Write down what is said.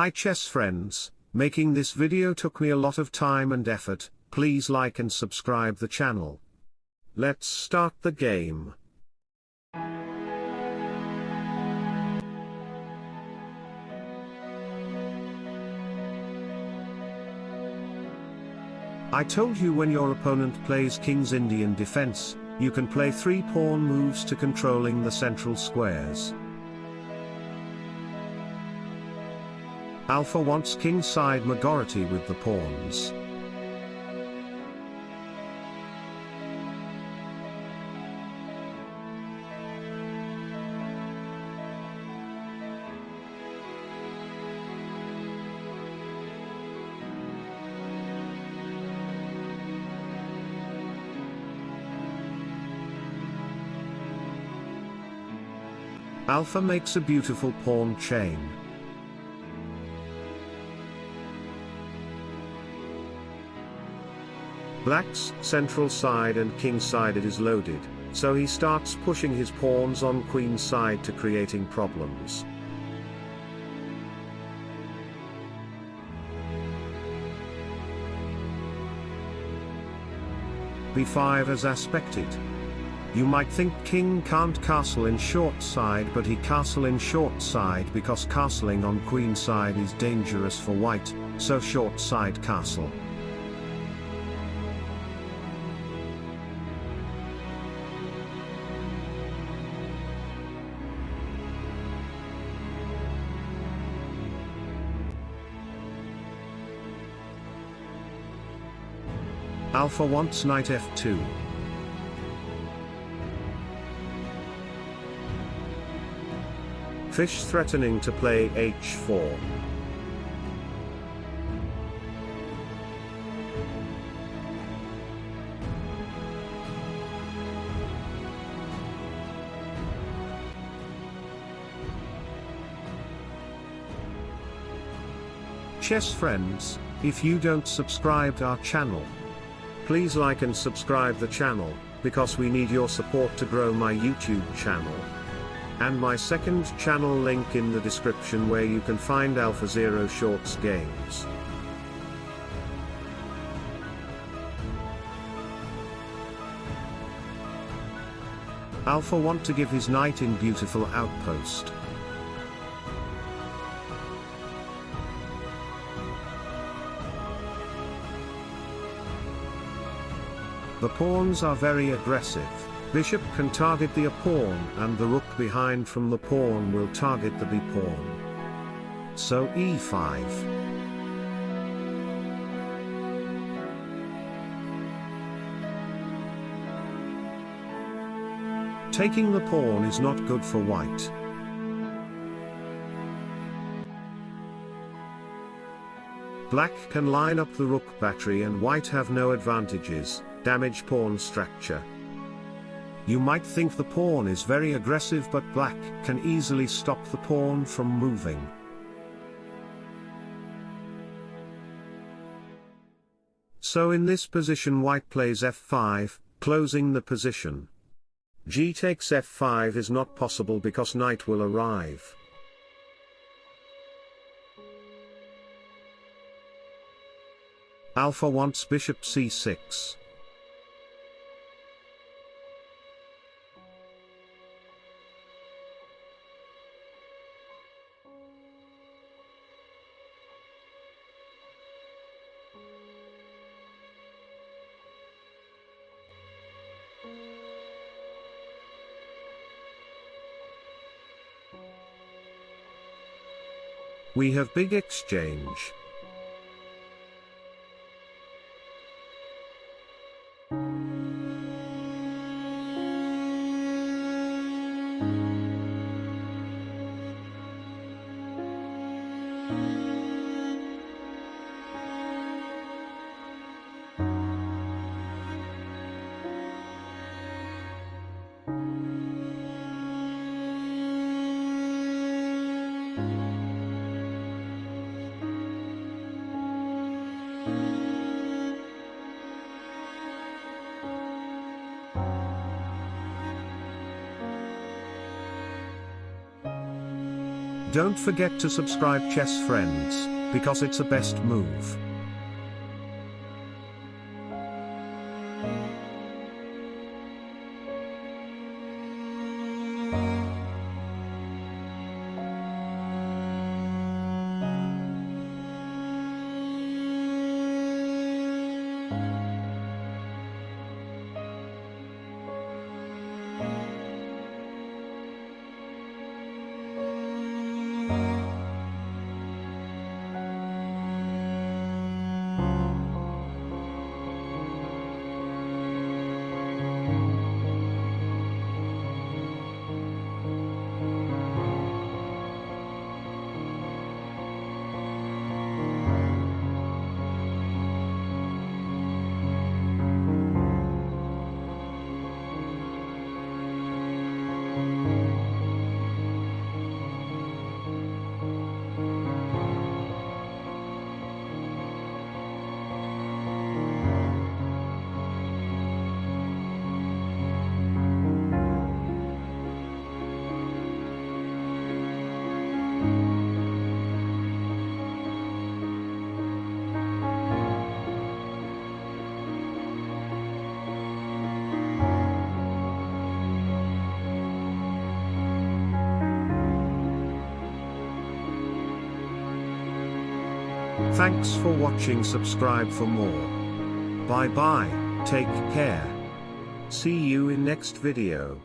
Hi chess friends, making this video took me a lot of time and effort, please like and subscribe the channel. Let's start the game. I told you when your opponent plays King's Indian defense, you can play 3 pawn moves to controlling the central squares. Alpha wants kingside majority with the pawns. Alpha makes a beautiful pawn chain. Black's central side and king side is loaded, so he starts pushing his pawns on queen side to creating problems. b5 as aspected. You might think king can't castle in short side but he castle in short side because castling on queen side is dangerous for white, so short side castle. Alpha wants knight f2. Fish threatening to play h4. Chess friends, if you don't subscribe to our channel, please like and subscribe the channel, because we need your support to grow my YouTube channel and my second channel link in the description where you can find Alpha Zero Shorts games. Alpha want to give his knight in beautiful outpost. The pawns are very aggressive. Bishop can target the a-pawn and the rook behind from the pawn will target the b-pawn. So e5. Taking the pawn is not good for white. Black can line up the rook battery and white have no advantages, damage pawn structure. You might think the pawn is very aggressive but black can easily stop the pawn from moving. So in this position white plays f5, closing the position. g takes f5 is not possible because knight will arrive. Alpha wants bishop c6. We have big exchange. Don't forget to subscribe chess friends, because it's a best move. Thanks for watching subscribe for more. Bye bye, take care. See you in next video.